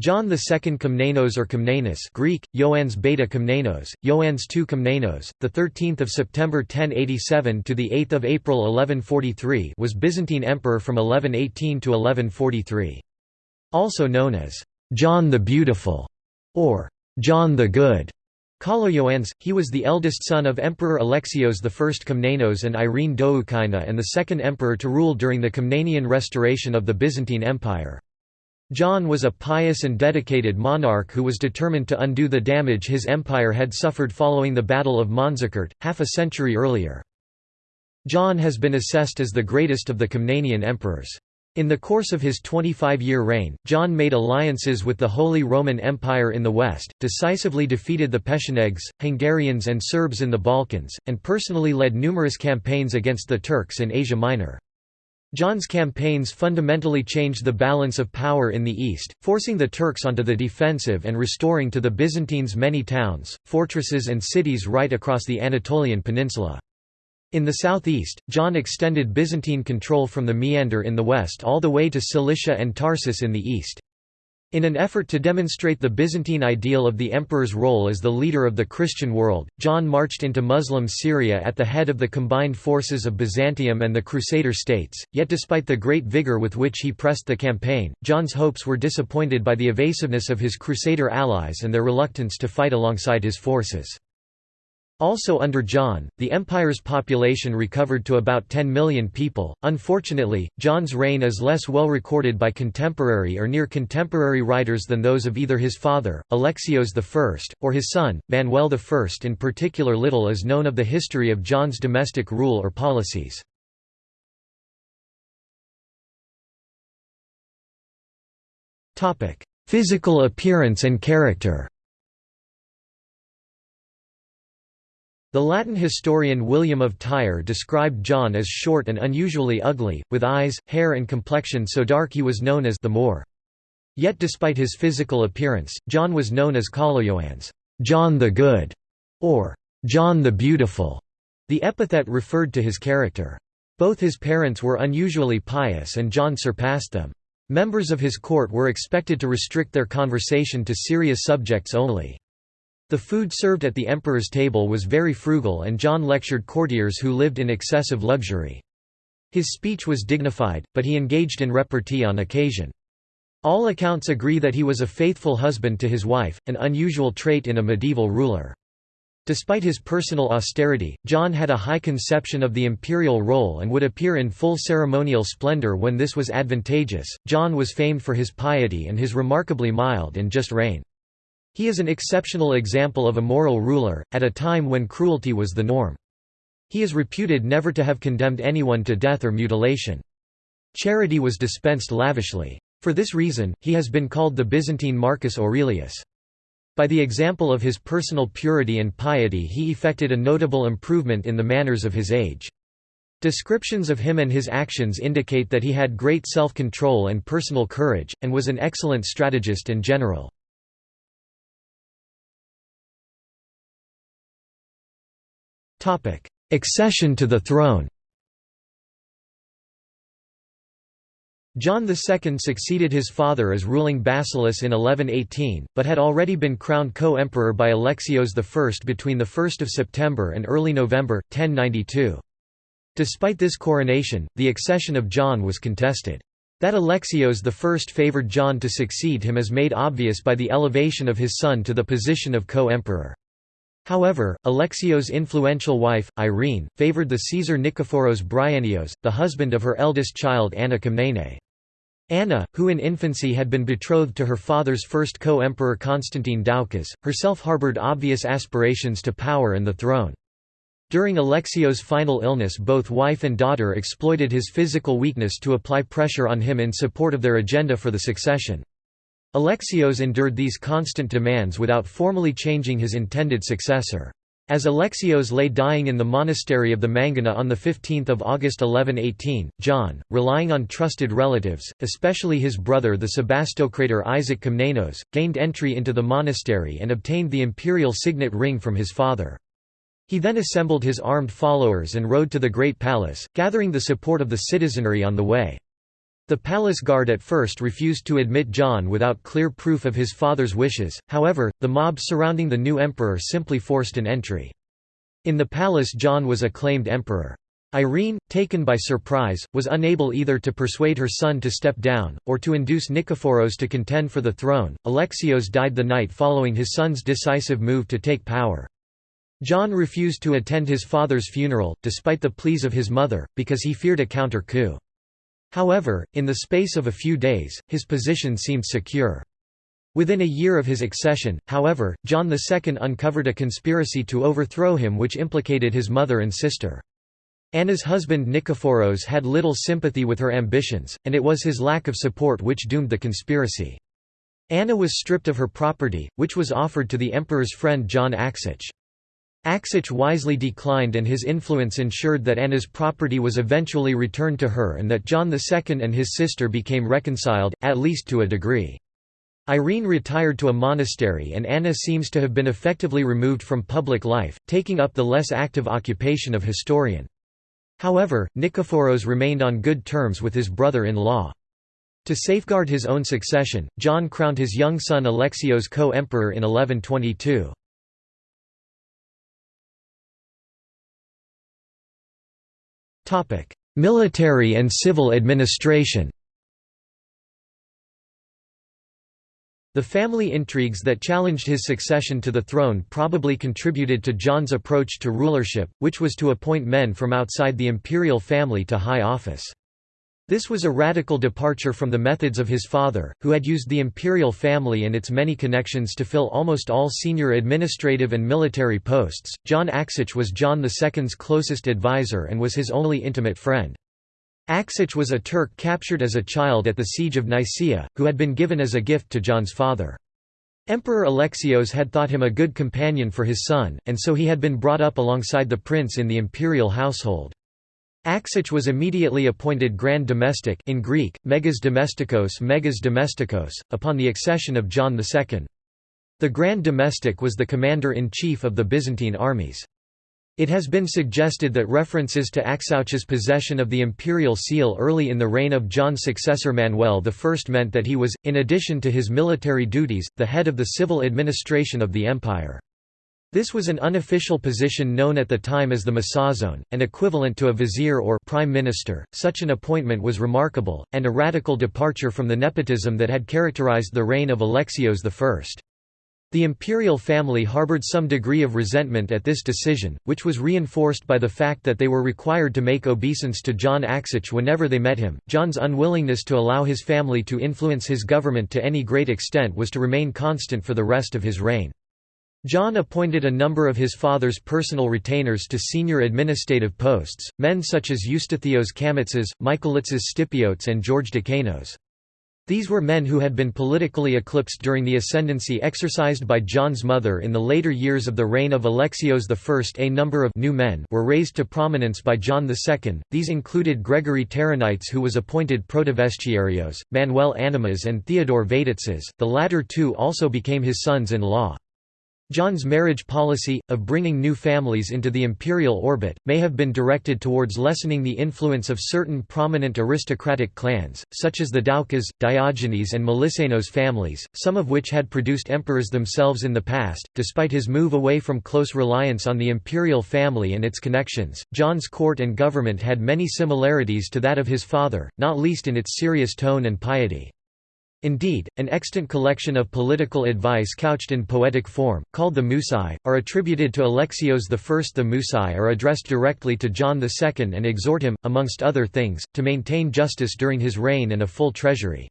John II Komnenos or Komnenos Greek, Ioannes Beta Komnenos, Ioannes II Komnenos, the 13th of September 1087 to the 8th of April 1143 was Byzantine emperor from 1118 to 1143. Also known as John the Beautiful or John the Good. Kaloyoannes, he was the eldest son of Emperor Alexios I Komnenos and Irene Doukaina and the second emperor to rule during the Komnenian restoration of the Byzantine Empire. John was a pious and dedicated monarch who was determined to undo the damage his empire had suffered following the Battle of Manzikert, half a century earlier. John has been assessed as the greatest of the Komnenian emperors. In the course of his 25-year reign, John made alliances with the Holy Roman Empire in the west, decisively defeated the Pechenegs, Hungarians and Serbs in the Balkans, and personally led numerous campaigns against the Turks in Asia Minor. John's campaigns fundamentally changed the balance of power in the east, forcing the Turks onto the defensive and restoring to the Byzantines many towns, fortresses and cities right across the Anatolian peninsula. In the southeast, John extended Byzantine control from the Meander in the west all the way to Cilicia and Tarsus in the east. In an effort to demonstrate the Byzantine ideal of the emperor's role as the leader of the Christian world, John marched into Muslim Syria at the head of the combined forces of Byzantium and the Crusader states, yet despite the great vigour with which he pressed the campaign, John's hopes were disappointed by the evasiveness of his Crusader allies and their reluctance to fight alongside his forces. Also under John, the empire's population recovered to about 10 million people. Unfortunately, John's reign is less well recorded by contemporary or near contemporary writers than those of either his father, Alexios I, or his son, Manuel I. In particular, little is known of the history of John's domestic rule or policies. Physical appearance and character The Latin historian William of Tyre described John as short and unusually ugly, with eyes, hair and complexion so dark he was known as the Moor. Yet despite his physical appearance, John was known as Kaloyoannes, John the Good, or John the Beautiful. The epithet referred to his character. Both his parents were unusually pious and John surpassed them. Members of his court were expected to restrict their conversation to serious subjects only. The food served at the emperor's table was very frugal and John lectured courtiers who lived in excessive luxury. His speech was dignified, but he engaged in repartee on occasion. All accounts agree that he was a faithful husband to his wife, an unusual trait in a medieval ruler. Despite his personal austerity, John had a high conception of the imperial role and would appear in full ceremonial splendor when this was advantageous. John was famed for his piety and his remarkably mild and just reign. He is an exceptional example of a moral ruler, at a time when cruelty was the norm. He is reputed never to have condemned anyone to death or mutilation. Charity was dispensed lavishly. For this reason, he has been called the Byzantine Marcus Aurelius. By the example of his personal purity and piety he effected a notable improvement in the manners of his age. Descriptions of him and his actions indicate that he had great self-control and personal courage, and was an excellent strategist and general. Accession to the throne John II succeeded his father as ruling basileus in 1118, but had already been crowned co-emperor by Alexios I between 1 September and early November, 1092. Despite this coronation, the accession of John was contested. That Alexios I favoured John to succeed him is made obvious by the elevation of his son to the position of co-emperor. However, Alexios' influential wife, Irene, favored the Caesar Nikephoros Bryennios, the husband of her eldest child Anna Komnene. Anna, who in infancy had been betrothed to her father's first co-emperor Constantine Doukas, herself harbored obvious aspirations to power and the throne. During Alexios' final illness both wife and daughter exploited his physical weakness to apply pressure on him in support of their agenda for the succession. Alexios endured these constant demands without formally changing his intended successor. As Alexios lay dying in the monastery of the Mangana on 15 August 1118, John, relying on trusted relatives, especially his brother the Sebastocrator Isaac Komnenos, gained entry into the monastery and obtained the imperial signet ring from his father. He then assembled his armed followers and rode to the Great Palace, gathering the support of the citizenry on the way. The palace guard at first refused to admit John without clear proof of his father's wishes, however, the mob surrounding the new emperor simply forced an entry. In the palace John was acclaimed emperor. Irene, taken by surprise, was unable either to persuade her son to step down, or to induce Nikephoros to contend for the throne. Alexios died the night following his son's decisive move to take power. John refused to attend his father's funeral, despite the pleas of his mother, because he feared a counter-coup. However, in the space of a few days, his position seemed secure. Within a year of his accession, however, John II uncovered a conspiracy to overthrow him which implicated his mother and sister. Anna's husband Nikephoros had little sympathy with her ambitions, and it was his lack of support which doomed the conspiracy. Anna was stripped of her property, which was offered to the emperor's friend John Aksich. Aksich wisely declined and his influence ensured that Anna's property was eventually returned to her and that John II and his sister became reconciled, at least to a degree. Irene retired to a monastery and Anna seems to have been effectively removed from public life, taking up the less active occupation of historian. However, Nikephoros remained on good terms with his brother-in-law. To safeguard his own succession, John crowned his young son Alexios co-emperor in 1122. Military and civil administration The family intrigues that challenged his succession to the throne probably contributed to John's approach to rulership, which was to appoint men from outside the imperial family to high office. This was a radical departure from the methods of his father, who had used the imperial family and its many connections to fill almost all senior administrative and military posts. John Aksich was John II's closest advisor and was his only intimate friend. Aksich was a Turk captured as a child at the Siege of Nicaea, who had been given as a gift to John's father. Emperor Alexios had thought him a good companion for his son, and so he had been brought up alongside the prince in the imperial household. Aksich was immediately appointed Grand Domestic in Greek, Megas Domestikos Megas Domestikos, upon the accession of John II. The Grand Domestic was the commander-in-chief of the Byzantine armies. It has been suggested that references to Aksouch's possession of the imperial seal early in the reign of John's successor Manuel I meant that he was, in addition to his military duties, the head of the civil administration of the empire. This was an unofficial position known at the time as the Mesazon, and equivalent to a vizier or prime minister. Such an appointment was remarkable, and a radical departure from the nepotism that had characterized the reign of Alexios I. The imperial family harbored some degree of resentment at this decision, which was reinforced by the fact that they were required to make obeisance to John Aksich whenever they met him. John's unwillingness to allow his family to influence his government to any great extent was to remain constant for the rest of his reign. John appointed a number of his father's personal retainers to senior administrative posts, men such as Eustathios Kamitzas, Michaelitzas Stipiotes and George Dikanos. These were men who had been politically eclipsed during the ascendancy exercised by John's mother in the later years of the reign of Alexios I. A number of new men were raised to prominence by John II, these included Gregory Taronites who was appointed Protovestiarios, Manuel Anemas and Theodore Vatatzes, the latter two also became his sons-in-law. John's marriage policy, of bringing new families into the imperial orbit, may have been directed towards lessening the influence of certain prominent aristocratic clans, such as the Doukas, Diogenes and Melissenos families, some of which had produced emperors themselves in the past. Despite his move away from close reliance on the imperial family and its connections, John's court and government had many similarities to that of his father, not least in its serious tone and piety. Indeed, an extant collection of political advice couched in poetic form, called the Musai, are attributed to Alexios I. The Musai are addressed directly to John II and exhort him, amongst other things, to maintain justice during his reign and a full treasury.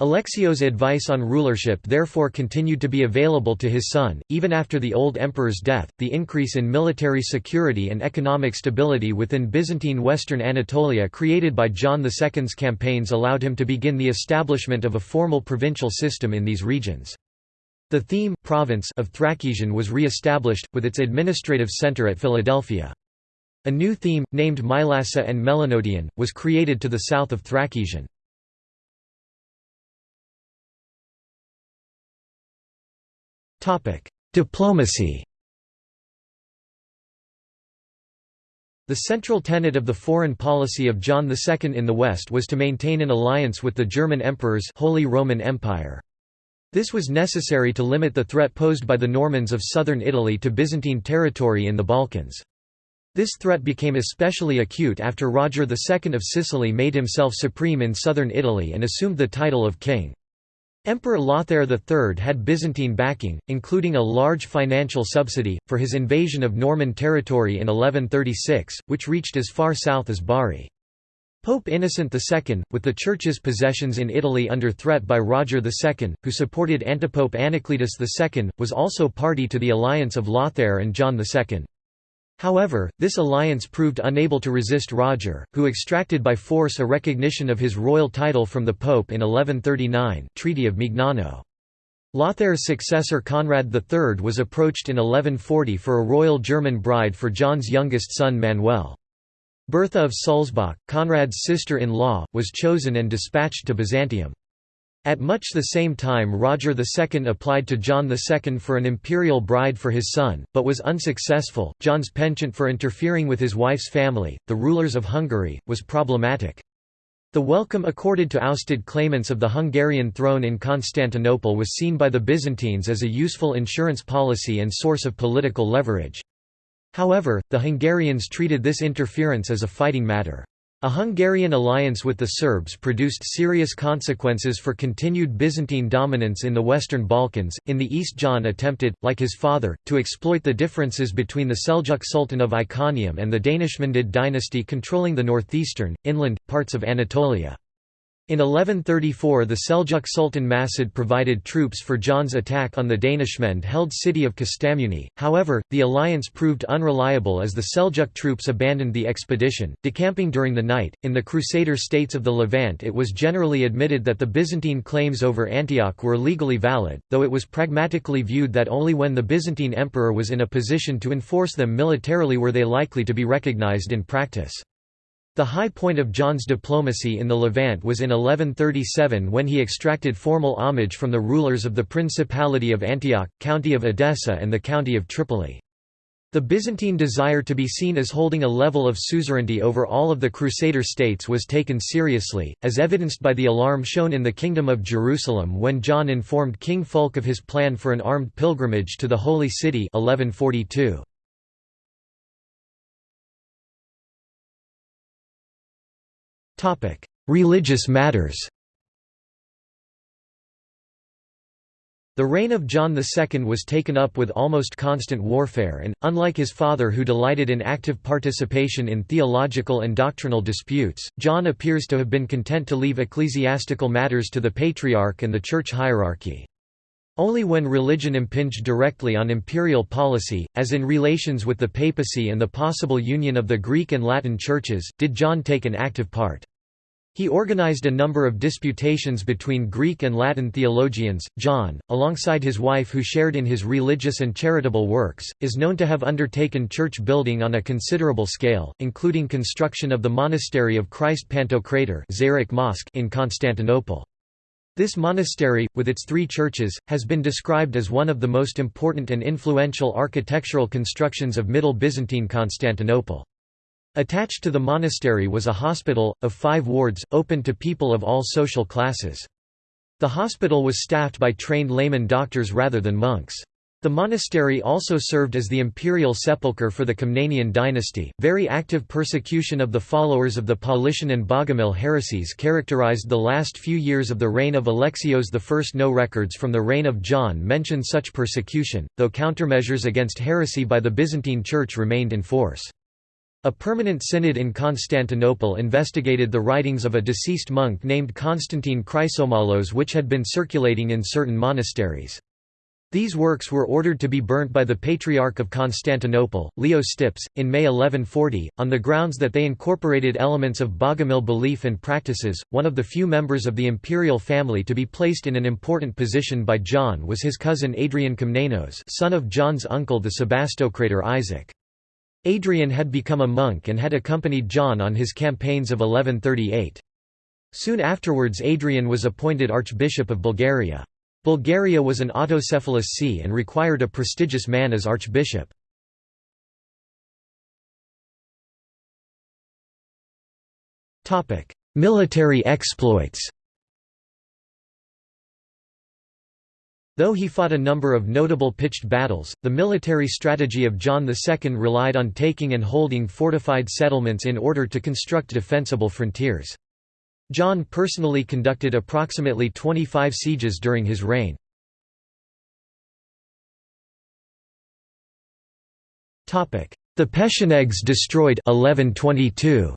Alexios' advice on rulership therefore continued to be available to his son, even after the old emperor's death. The increase in military security and economic stability within Byzantine Western Anatolia created by John II's campaigns allowed him to begin the establishment of a formal provincial system in these regions. The theme province of Thrakesion was re-established, with its administrative centre at Philadelphia. A new theme, named Mylassa and Melanodion, was created to the south of Thrakesion. Diplomacy The central tenet of the foreign policy of John II in the West was to maintain an alliance with the German emperors Holy Roman Empire. This was necessary to limit the threat posed by the Normans of southern Italy to Byzantine territory in the Balkans. This threat became especially acute after Roger II of Sicily made himself supreme in southern Italy and assumed the title of king. Emperor Lothair III had Byzantine backing, including a large financial subsidy, for his invasion of Norman territory in 1136, which reached as far south as Bari. Pope Innocent II, with the Church's possessions in Italy under threat by Roger II, who supported antipope Anacletus II, was also party to the alliance of Lothair and John II. However, this alliance proved unable to resist Roger, who extracted by force a recognition of his royal title from the Pope in 1139 Treaty of Mignano. Lothair's successor Conrad III was approached in 1140 for a royal German bride for John's youngest son Manuel. Bertha of Sulzbach, Conrad's sister-in-law, was chosen and dispatched to Byzantium. At much the same time Roger II applied to John II for an imperial bride for his son, but was unsuccessful. John's penchant for interfering with his wife's family, the rulers of Hungary, was problematic. The welcome accorded to ousted claimants of the Hungarian throne in Constantinople was seen by the Byzantines as a useful insurance policy and source of political leverage. However, the Hungarians treated this interference as a fighting matter. A Hungarian alliance with the Serbs produced serious consequences for continued Byzantine dominance in the Western Balkans. In the East, John attempted, like his father, to exploit the differences between the Seljuk Sultan of Iconium and the Danishmendid dynasty controlling the northeastern, inland, parts of Anatolia. In 1134 the Seljuk Sultan Masud provided troops for John's attack on the Danishmend-held city of Kastamonu, however, the alliance proved unreliable as the Seljuk troops abandoned the expedition, decamping during the night. In the Crusader states of the Levant it was generally admitted that the Byzantine claims over Antioch were legally valid, though it was pragmatically viewed that only when the Byzantine emperor was in a position to enforce them militarily were they likely to be recognized in practice. The high point of John's diplomacy in the Levant was in 1137 when he extracted formal homage from the rulers of the Principality of Antioch, County of Edessa and the County of Tripoli. The Byzantine desire to be seen as holding a level of suzerainty over all of the Crusader states was taken seriously, as evidenced by the alarm shown in the Kingdom of Jerusalem when John informed King Fulk of his plan for an armed pilgrimage to the Holy City 1142. Religious matters The reign of John II was taken up with almost constant warfare and, unlike his father who delighted in active participation in theological and doctrinal disputes, John appears to have been content to leave ecclesiastical matters to the patriarch and the church hierarchy. Only when religion impinged directly on imperial policy, as in relations with the papacy and the possible union of the Greek and Latin churches, did John take an active part. He organized a number of disputations between Greek and Latin theologians. John, alongside his wife who shared in his religious and charitable works, is known to have undertaken church building on a considerable scale, including construction of the monastery of Christ Pantocrator Mosque in Constantinople. This monastery, with its three churches, has been described as one of the most important and influential architectural constructions of Middle Byzantine Constantinople. Attached to the monastery was a hospital, of five wards, open to people of all social classes. The hospital was staffed by trained layman doctors rather than monks. The monastery also served as the imperial sepulchre for the Komnenian dynasty. Very active persecution of the followers of the Paulician and Bogomil heresies characterized the last few years of the reign of Alexios I. No records from the reign of John mention such persecution, though countermeasures against heresy by the Byzantine Church remained in force. A permanent synod in Constantinople investigated the writings of a deceased monk named Constantine Chrysomalos which had been circulating in certain monasteries. These works were ordered to be burnt by the Patriarch of Constantinople, Leo Stips, in May 1140, on the grounds that they incorporated elements of Bogomil belief and practices. One of the few members of the imperial family to be placed in an important position by John was his cousin Adrian Komnenos, son of John's uncle the Sebastocrator Isaac. Adrian had become a monk and had accompanied John on his campaigns of 1138. Soon afterwards Adrian was appointed Archbishop of Bulgaria. Bulgaria was an autocephalous see and required a prestigious man as archbishop. Military exploits Though he fought a number of notable pitched battles, the military strategy of John II relied on taking and holding fortified settlements in order to construct defensible frontiers. John personally conducted approximately 25 sieges during his reign. The Pechenegs destroyed 1122.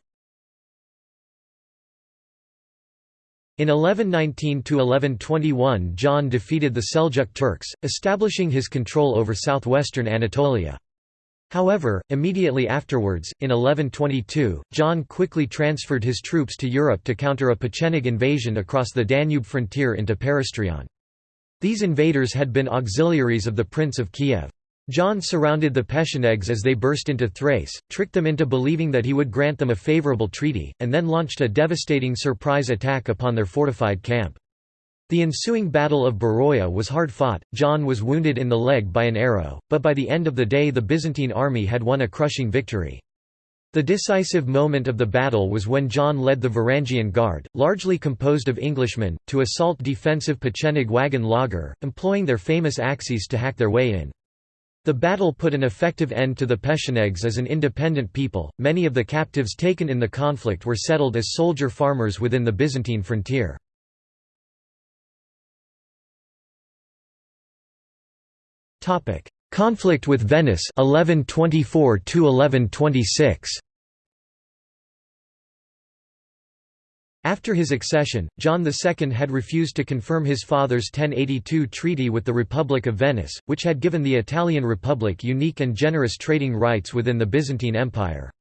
In 1119–1121 John defeated the Seljuk Turks, establishing his control over southwestern Anatolia. However, immediately afterwards, in 1122, John quickly transferred his troops to Europe to counter a Pecheneg invasion across the Danube frontier into Paristrion. These invaders had been auxiliaries of the Prince of Kiev. John surrounded the Pechenegs as they burst into Thrace, tricked them into believing that he would grant them a favourable treaty, and then launched a devastating surprise attack upon their fortified camp. The ensuing Battle of Beroia was hard fought, John was wounded in the leg by an arrow, but by the end of the day the Byzantine army had won a crushing victory. The decisive moment of the battle was when John led the Varangian Guard, largely composed of Englishmen, to assault defensive Pecheneg wagon laager, employing their famous axes to hack their way in. The battle put an effective end to the Pechenegs as an independent people. Many of the captives taken in the conflict were settled as soldier farmers within the Byzantine frontier. Topic: Conflict with Venice 1124 1126. After his accession, John II had refused to confirm his father's 1082 treaty with the Republic of Venice, which had given the Italian Republic unique and generous trading rights within the Byzantine Empire.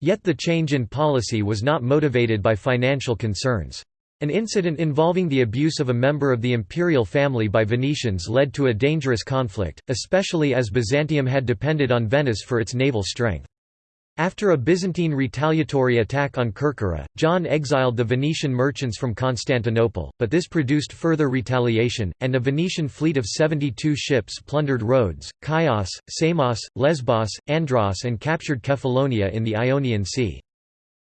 Yet the change in policy was not motivated by financial concerns. An incident involving the abuse of a member of the imperial family by Venetians led to a dangerous conflict, especially as Byzantium had depended on Venice for its naval strength. After a Byzantine retaliatory attack on Kerkyra, John exiled the Venetian merchants from Constantinople, but this produced further retaliation, and a Venetian fleet of 72 ships plundered Rhodes, Chios, Samos, Lesbos, Andros and captured Kephallonia in the Ionian Sea.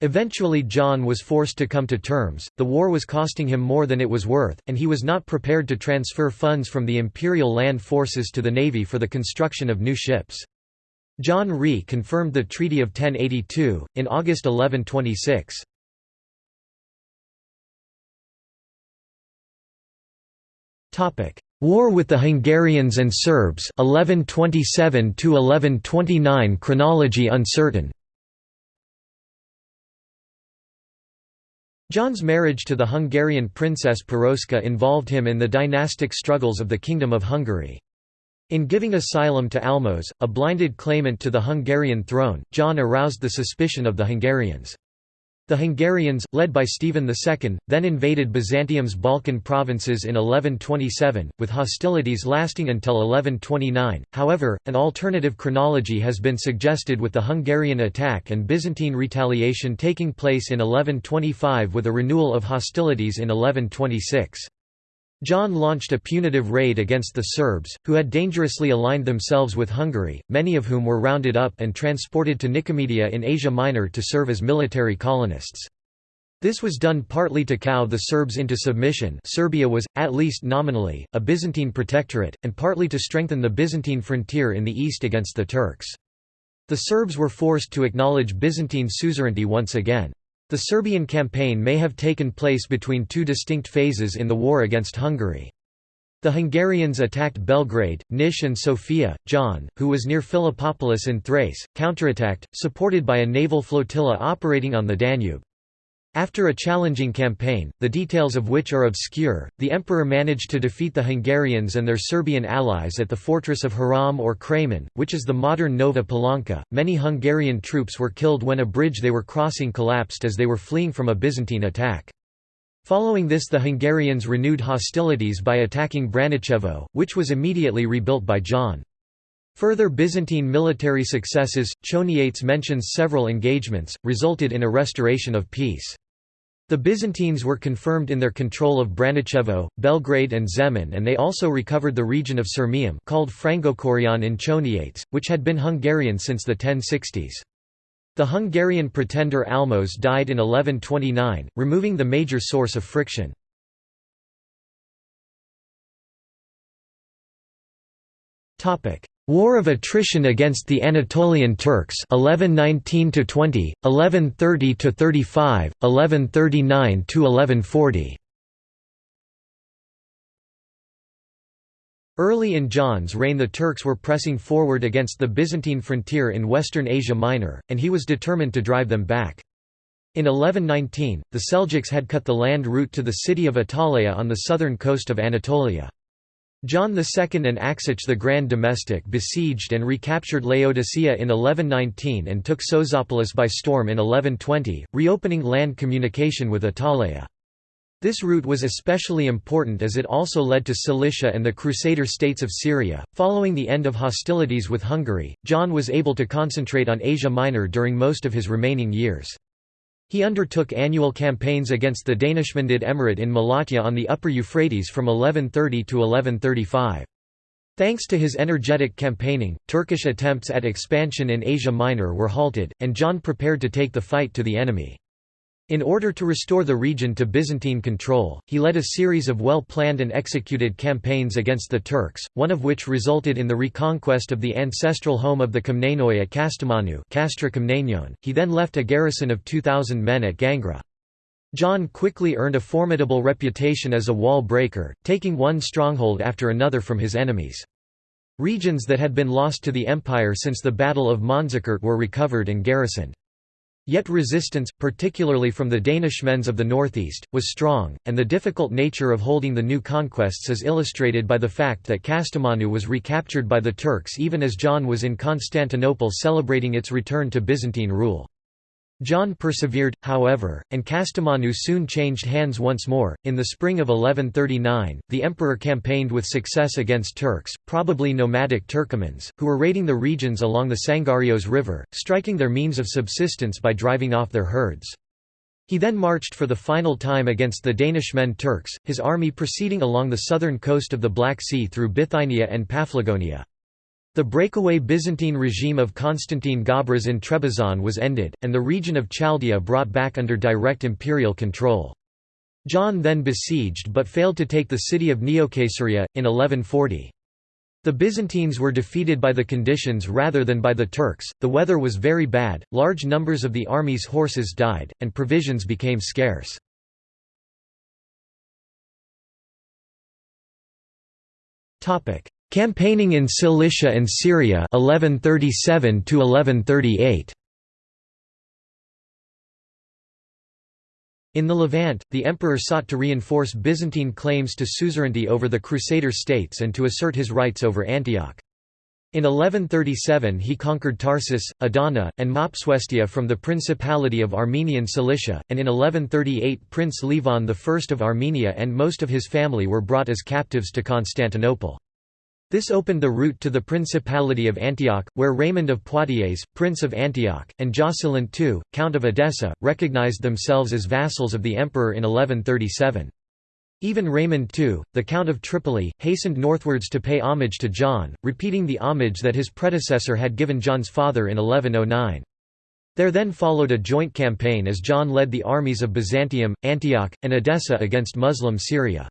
Eventually John was forced to come to terms, the war was costing him more than it was worth, and he was not prepared to transfer funds from the imperial land forces to the navy for the construction of new ships. John Rhe confirmed the Treaty of 1082, in August 1126. War with the Hungarians and Serbs 1127 1129 chronology uncertain John's marriage to the Hungarian princess Piroska involved him in the dynastic struggles of the Kingdom of Hungary. In giving asylum to Almos, a blinded claimant to the Hungarian throne, John aroused the suspicion of the Hungarians. The Hungarians, led by Stephen II, then invaded Byzantium's Balkan provinces in 1127, with hostilities lasting until 1129. However, an alternative chronology has been suggested with the Hungarian attack and Byzantine retaliation taking place in 1125 with a renewal of hostilities in 1126. John launched a punitive raid against the Serbs, who had dangerously aligned themselves with Hungary, many of whom were rounded up and transported to Nicomedia in Asia Minor to serve as military colonists. This was done partly to cow the Serbs into submission Serbia was, at least nominally, a Byzantine protectorate, and partly to strengthen the Byzantine frontier in the east against the Turks. The Serbs were forced to acknowledge Byzantine suzerainty once again. The Serbian campaign may have taken place between two distinct phases in the war against Hungary. The Hungarians attacked Belgrade, Nish and Sofia. John, who was near Philippopolis in Thrace, counterattacked, supported by a naval flotilla operating on the Danube. After a challenging campaign, the details of which are obscure, the emperor managed to defeat the Hungarians and their Serbian allies at the fortress of Haram or Kramen, which is the modern Nova Palanka. Many Hungarian troops were killed when a bridge they were crossing collapsed as they were fleeing from a Byzantine attack. Following this the Hungarians renewed hostilities by attacking Branicevo, which was immediately rebuilt by John. Further Byzantine military successes, Choniates mentions several engagements, resulted in a restoration of peace. The Byzantines were confirmed in their control of Branicevo, Belgrade and Zemun and they also recovered the region of Sirmium called Frangokorion in Choniates, which had been Hungarian since the 1060s. The Hungarian pretender Almos died in 1129, removing the major source of friction. War of attrition against the Anatolian Turks 1119 to 20 1130 to 35 1139 to 1140 Early in John's reign the Turks were pressing forward against the Byzantine frontier in western Asia Minor, and he was determined to drive them back. In 1119, the Seljuks had cut the land route to the city of Attaleia on the southern coast of Anatolia. John II and Axich the Grand Domestic besieged and recaptured Laodicea in 1119 and took Sozopolis by storm in 1120, reopening land communication with Attaleia. This route was especially important as it also led to Cilicia and the Crusader states of Syria. Following the end of hostilities with Hungary, John was able to concentrate on Asia Minor during most of his remaining years. He undertook annual campaigns against the Danishmendid Emirate in Malatya on the upper Euphrates from 1130 to 1135. Thanks to his energetic campaigning, Turkish attempts at expansion in Asia Minor were halted, and John prepared to take the fight to the enemy. In order to restore the region to Byzantine control, he led a series of well-planned and executed campaigns against the Turks, one of which resulted in the reconquest of the ancestral home of the Komnenoi at Kastamonu Castra He then left a garrison of 2,000 men at Gangra. John quickly earned a formidable reputation as a wall breaker, taking one stronghold after another from his enemies. Regions that had been lost to the empire since the Battle of Manzikert were recovered and garrisoned. Yet resistance, particularly from the Danishmends of the northeast, was strong, and the difficult nature of holding the new conquests is illustrated by the fact that Kastamonu was recaptured by the Turks even as John was in Constantinople celebrating its return to Byzantine rule. John persevered, however, and Kastamonu soon changed hands once more. In the spring of 1139, the emperor campaigned with success against Turks, probably nomadic Turkomans, who were raiding the regions along the Sangarios River, striking their means of subsistence by driving off their herds. He then marched for the final time against the Danishmend Turks, his army proceeding along the southern coast of the Black Sea through Bithynia and Paphlagonia. The breakaway Byzantine regime of Constantine Gabras in Trebizond was ended, and the region of Chaldea brought back under direct imperial control. John then besieged but failed to take the city of Neocaesarea, in 1140. The Byzantines were defeated by the conditions rather than by the Turks, the weather was very bad, large numbers of the army's horses died, and provisions became scarce. Campaigning in Cilicia and Syria 1137 to 1138 In the Levant, the emperor sought to reinforce Byzantine claims to suzerainty over the Crusader states and to assert his rights over Antioch. In 1137 he conquered Tarsus, Adana, and Mopsuestia from the Principality of Armenian Cilicia, and in 1138 Prince Levon I of Armenia and most of his family were brought as captives to Constantinople. This opened the route to the Principality of Antioch, where Raymond of Poitiers, Prince of Antioch, and Jocelyn II, Count of Edessa, recognized themselves as vassals of the emperor in 1137. Even Raymond II, the Count of Tripoli, hastened northwards to pay homage to John, repeating the homage that his predecessor had given John's father in 1109. There then followed a joint campaign as John led the armies of Byzantium, Antioch, and Edessa against Muslim Syria.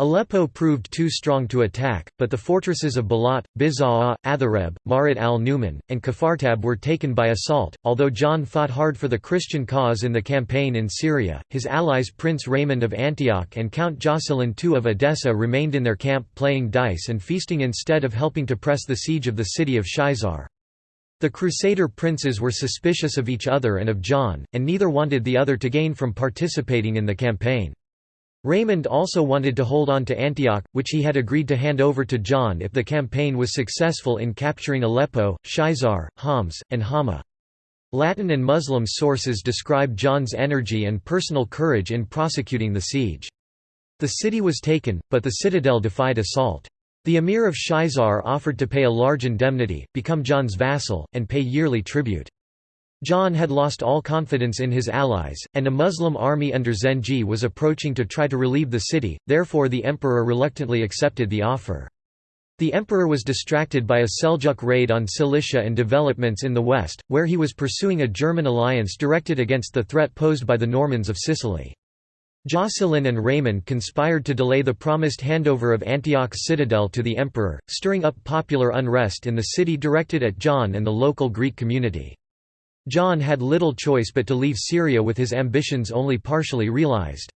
Aleppo proved too strong to attack, but the fortresses of Balat, Bizaa, Athareb, Marat al-Numan, and Kafartab were taken by assault. Although John fought hard for the Christian cause in the campaign in Syria, his allies Prince Raymond of Antioch and Count Jocelyn II of Edessa remained in their camp playing dice and feasting instead of helping to press the siege of the city of Shaizar. The Crusader princes were suspicious of each other and of John, and neither wanted the other to gain from participating in the campaign. Raymond also wanted to hold on to Antioch, which he had agreed to hand over to John if the campaign was successful in capturing Aleppo, Shaizar, Homs, and Hama. Latin and Muslim sources describe John's energy and personal courage in prosecuting the siege. The city was taken, but the citadel defied assault. The emir of Shaizar offered to pay a large indemnity, become John's vassal, and pay yearly tribute. John had lost all confidence in his allies, and a Muslim army under Zengi was approaching to try to relieve the city, therefore the emperor reluctantly accepted the offer. The emperor was distracted by a Seljuk raid on Cilicia and developments in the west, where he was pursuing a German alliance directed against the threat posed by the Normans of Sicily. Jocelyn and Raymond conspired to delay the promised handover of Antioch's citadel to the emperor, stirring up popular unrest in the city directed at John and the local Greek community. John had little choice but to leave Syria with his ambitions only partially realized.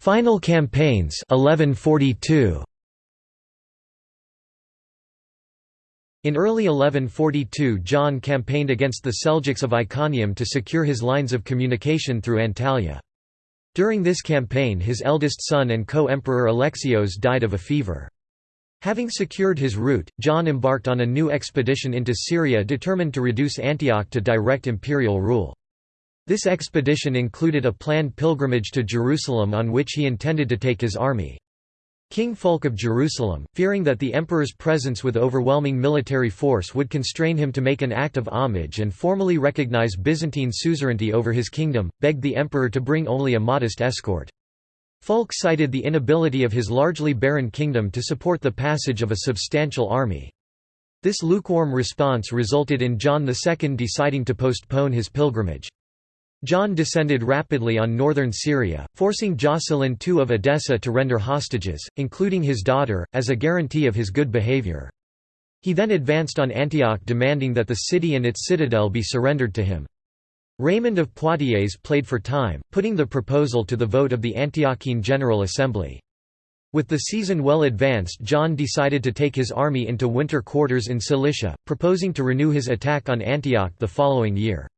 Final campaigns 1142. In early 1142 John campaigned against the Seljuks of Iconium to secure his lines of communication through Antalya. During this campaign his eldest son and co-emperor Alexios died of a fever. Having secured his route, John embarked on a new expedition into Syria determined to reduce Antioch to direct imperial rule. This expedition included a planned pilgrimage to Jerusalem on which he intended to take his army. King Fulk of Jerusalem, fearing that the emperor's presence with overwhelming military force would constrain him to make an act of homage and formally recognize Byzantine suzerainty over his kingdom, begged the emperor to bring only a modest escort. Fulk cited the inability of his largely barren kingdom to support the passage of a substantial army. This lukewarm response resulted in John II deciding to postpone his pilgrimage. John descended rapidly on northern Syria, forcing Jocelyn II of Edessa to render hostages, including his daughter, as a guarantee of his good behavior. He then advanced on Antioch demanding that the city and its citadel be surrendered to him. Raymond of Poitiers played for time, putting the proposal to the vote of the Antiochene General Assembly. With the season well advanced John decided to take his army into winter quarters in Cilicia, proposing to renew his attack on Antioch the following year.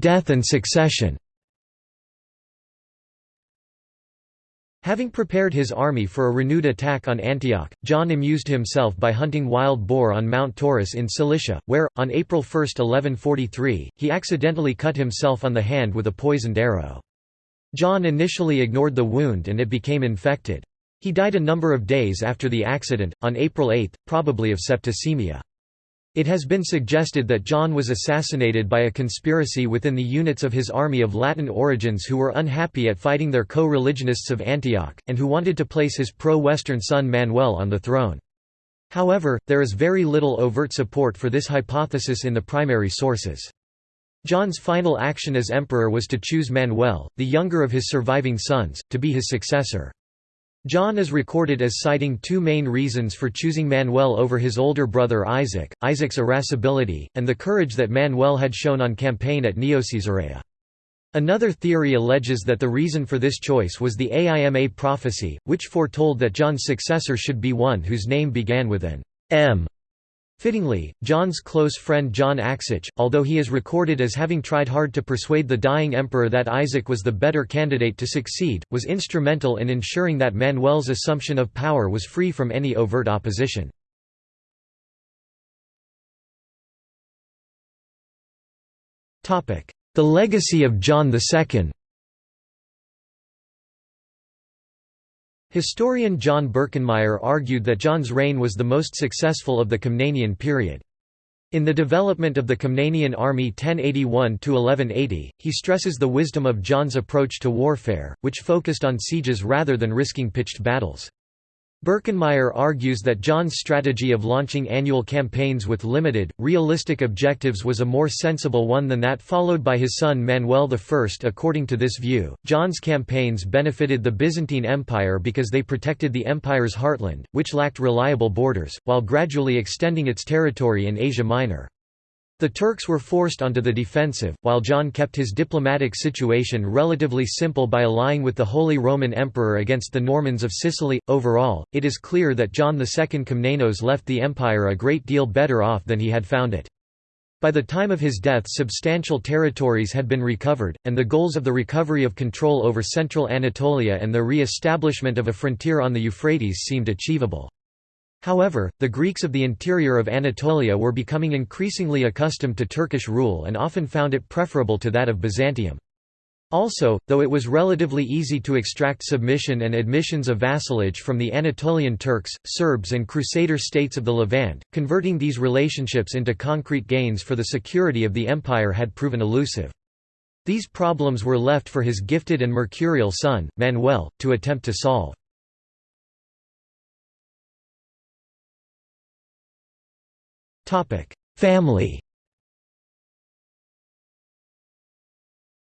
Death and succession Having prepared his army for a renewed attack on Antioch, John amused himself by hunting wild boar on Mount Taurus in Cilicia, where, on April 1, 1143, he accidentally cut himself on the hand with a poisoned arrow. John initially ignored the wound and it became infected. He died a number of days after the accident, on April 8, probably of septicemia. It has been suggested that John was assassinated by a conspiracy within the units of his army of Latin origins who were unhappy at fighting their co-religionists of Antioch, and who wanted to place his pro-Western son Manuel on the throne. However, there is very little overt support for this hypothesis in the primary sources. John's final action as emperor was to choose Manuel, the younger of his surviving sons, to be his successor. John is recorded as citing two main reasons for choosing Manuel over his older brother Isaac, Isaac's irascibility, and the courage that Manuel had shown on campaign at Neocaesarea. Another theory alleges that the reason for this choice was the Aima prophecy, which foretold that John's successor should be one whose name began with an M Fittingly, John's close friend John Axouch, although he is recorded as having tried hard to persuade the dying emperor that Isaac was the better candidate to succeed, was instrumental in ensuring that Manuel's assumption of power was free from any overt opposition. The legacy of John II Historian John Birkenmeier argued that John's reign was the most successful of the Komnenian period. In the development of the Komnenian army 1081–1180, he stresses the wisdom of John's approach to warfare, which focused on sieges rather than risking pitched battles. Birkenmeier argues that John's strategy of launching annual campaigns with limited, realistic objectives was a more sensible one than that followed by his son Manuel I. According to this view, John's campaigns benefited the Byzantine Empire because they protected the empire's heartland, which lacked reliable borders, while gradually extending its territory in Asia Minor. The Turks were forced onto the defensive, while John kept his diplomatic situation relatively simple by allying with the Holy Roman Emperor against the Normans of Sicily. Overall, it is clear that John II Komnenos left the empire a great deal better off than he had found it. By the time of his death substantial territories had been recovered, and the goals of the recovery of control over central Anatolia and the re-establishment of a frontier on the Euphrates seemed achievable. However, the Greeks of the interior of Anatolia were becoming increasingly accustomed to Turkish rule and often found it preferable to that of Byzantium. Also, though it was relatively easy to extract submission and admissions of vassalage from the Anatolian Turks, Serbs and Crusader states of the Levant, converting these relationships into concrete gains for the security of the empire had proven elusive. These problems were left for his gifted and mercurial son, Manuel, to attempt to solve. Family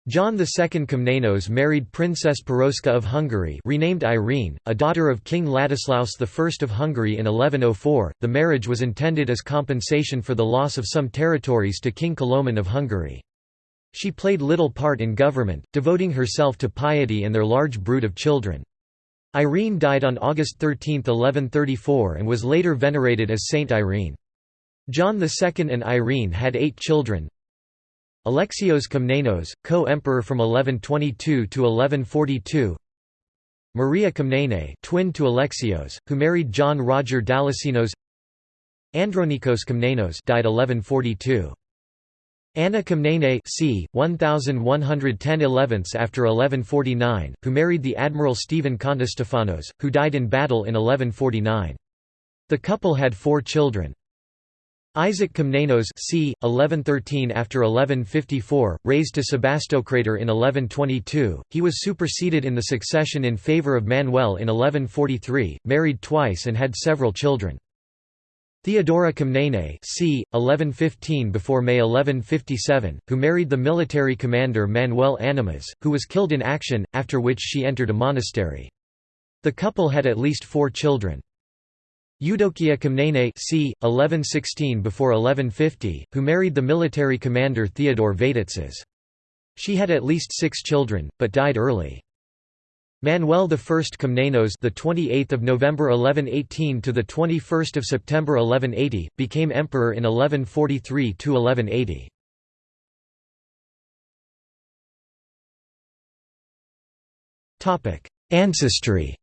John II Komnenos married Princess Piroska of Hungary renamed Irene, a daughter of King Ladislaus I of Hungary in 1104. The marriage was intended as compensation for the loss of some territories to King Koloman of Hungary. She played little part in government, devoting herself to piety and their large brood of children. Irene died on August 13, 1134 and was later venerated as Saint Irene. John II and Irene had eight children, Alexios Komnenos, co-emperor from 1122 to 1142. Maria Komnene, twin to Alexios, who married John Roger Dalassenos. Andronikos Komnenos, died 1142. Anna Komnene c. 1110 11ths after 1149, who married the Admiral Stephen Kontostefanos, who died in battle in 1149. The couple had four children. Isaac Komnenos c. 1113 after 1154, raised to Sebastocrator in 1122, he was superseded in the succession in favour of Manuel in 1143, married twice and had several children. Theodora Komnene c. 1115 before May 1157, who married the military commander Manuel Anemas, who was killed in action, after which she entered a monastery. The couple had at least four children. Eudokia Komnene c. 1116 before 1150, who married the military commander Theodore Vatatzes. She had at least six children, but died early. Manuel I Komnenos, the 28th of November 1118 to the 21st of September 1180, became emperor in 1143 to 1180. Topic: Ancestry.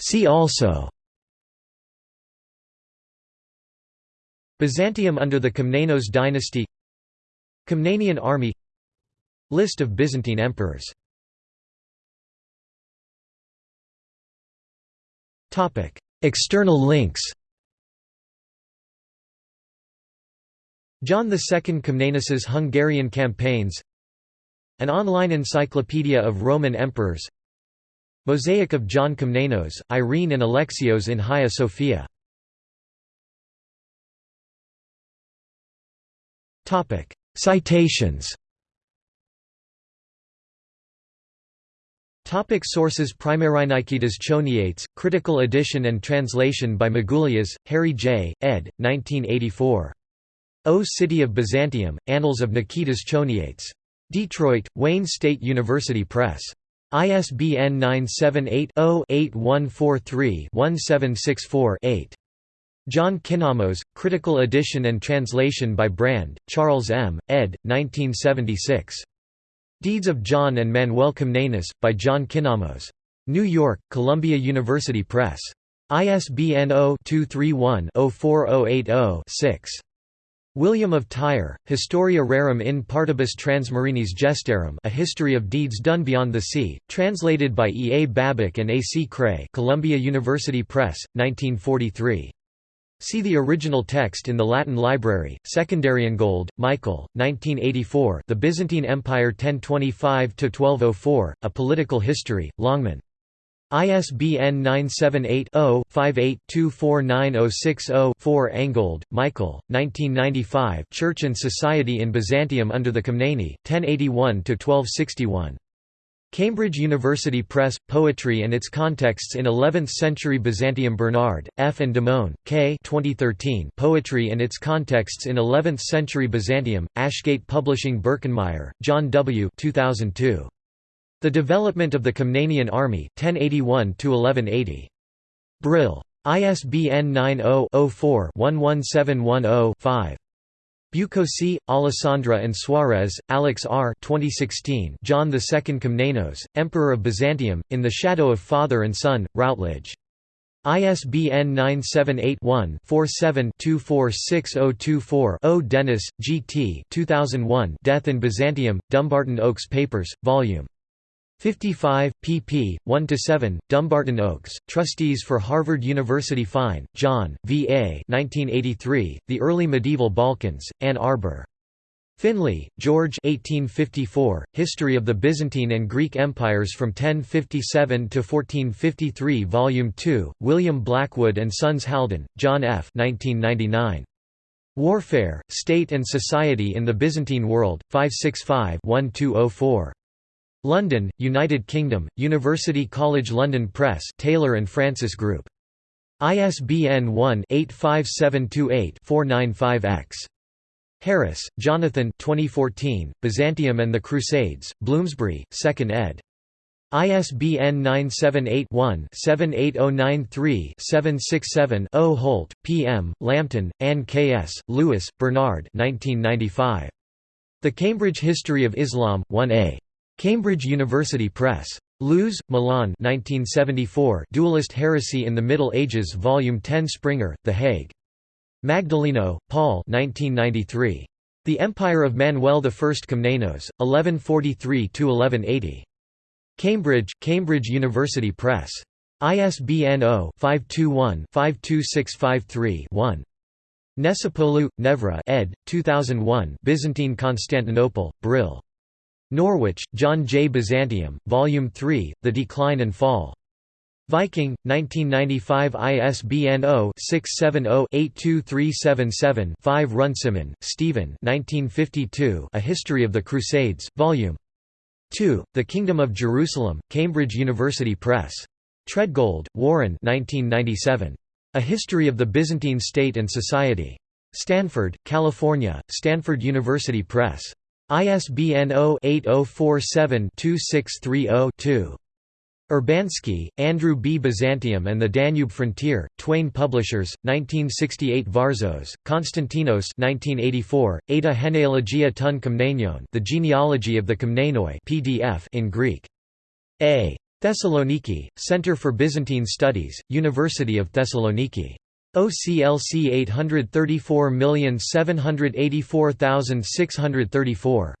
See also. Byzantium under the Komnenos dynasty. Komnenian army. List of Byzantine emperors. External links. John II Komnenos's Hungarian campaigns. An online encyclopedia of Roman emperors Mosaic of John Komnenos, Irene and Alexios in Hagia Sophia Citations Topic sources Primarinaikitas Choniates, critical edition and translation by Magoulias, Harry J., ed. 1984. O City of Byzantium, Annals of Nikitas Choniates. Detroit, Wayne State University Press. ISBN 978-0-8143-1764-8. John Kinnamos, Critical Edition and Translation by Brand, Charles M., ed. 1976. Deeds of John and Manuel Komnenos, by John Kinnamos. New York, Columbia University Press. ISBN 0-231-04080-6. William of Tyre, Historia Rerum in Partibus Transmarinis Gestarum A History of Deeds Done Beyond the Sea, translated by E. A. Babcock and A. C. Krey Columbia University Press, 1943. See the original text in the Latin Library, Secondariangold, Michael, 1984 The Byzantine Empire 1025–1204, A Political History, Longman. ISBN 978-0-58-249060-4 Angold, Michael, 1995 Church and Society in Byzantium under the Komneni, 1081–1261. Cambridge University Press, Poetry and its Contexts in Eleventh-Century Byzantium Bernard, F. and Demoen, K. 2013 Poetry and its Contexts in Eleventh-Century Byzantium, Ashgate Publishing Birkenmeier, John W. 2002. The Development of the Komnenian Army, 1081–1180. Brill. ISBN 90-04-11710-5. Bucossi, Alessandra and Suarez, Alex R. 2016 John II Komnenos, Emperor of Byzantium, In the Shadow of Father and Son, Routledge. ISBN 978-1-47-246024-0 Dennis, G. T. 2001 Death in Byzantium, Dumbarton Oaks Papers, Vol. 55, pp. 1–7, Dumbarton Oaks, Trustees for Harvard University Fine, John, V. A. 1983, The Early Medieval Balkans, Ann Arbor. Finlay, George 1854, History of the Byzantine and Greek Empires from 1057 to 1453 Volume 2, William Blackwood and Sons Haldon, John F. 1999. Warfare, State and Society in the Byzantine World, 565-1204. London, United Kingdom, University College London Press Taylor and Francis Group. ISBN 1-85728-495-X. Harris, Jonathan 2014, Byzantium and the Crusades, Bloomsbury, 2nd ed. ISBN 978-1-78093-767-0 Holt, P. M., Lambton, Ann K. S., Lewis, Bernard 1995. The Cambridge History of Islam, 1a. Cambridge University Press. Lewes, Milan 1974 Dualist Heresy in the Middle Ages Volume 10 Springer, The Hague. Magdalino, Paul 1993. The Empire of Manuel I Komnenos, 1143–1180. Cambridge, Cambridge University Press. ISBN 0-521-52653-1. Necipoğlu, Nevra ed. 2001 Byzantine Constantinople, Brill. Norwich, John J. Byzantium, Volume 3, The Decline and Fall. Viking, 1995 ISBN 0-670-82377-5 Runciman, Stephen A History of the Crusades, Volume 2, The Kingdom of Jerusalem, Cambridge University Press. Treadgold, Warren 1997. A History of the Byzantine State and Society. Stanford, California, Stanford University Press. ISBN 0-8047-2630-2. Urbanski, Andrew B. Byzantium and the Danube Frontier, Twayne Publishers, 1968 Varzos, Konstantinos 1984, Eta Genealogia ton Komnenion The Genealogy of the Komnenoi PDF in Greek. A. Thessaloniki, Center for Byzantine Studies, University of Thessaloniki. OCLC 834784634.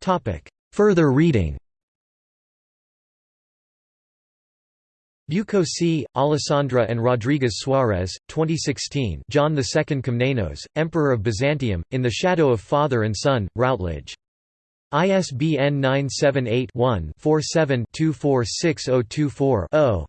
Topic Further reading Bucco C., Alessandra and Rodriguez Suarez, 2016 John II Komnenos, Emperor of Byzantium, In the Shadow of Father and Son, Routledge. ISBN 978-1-47-246024-0.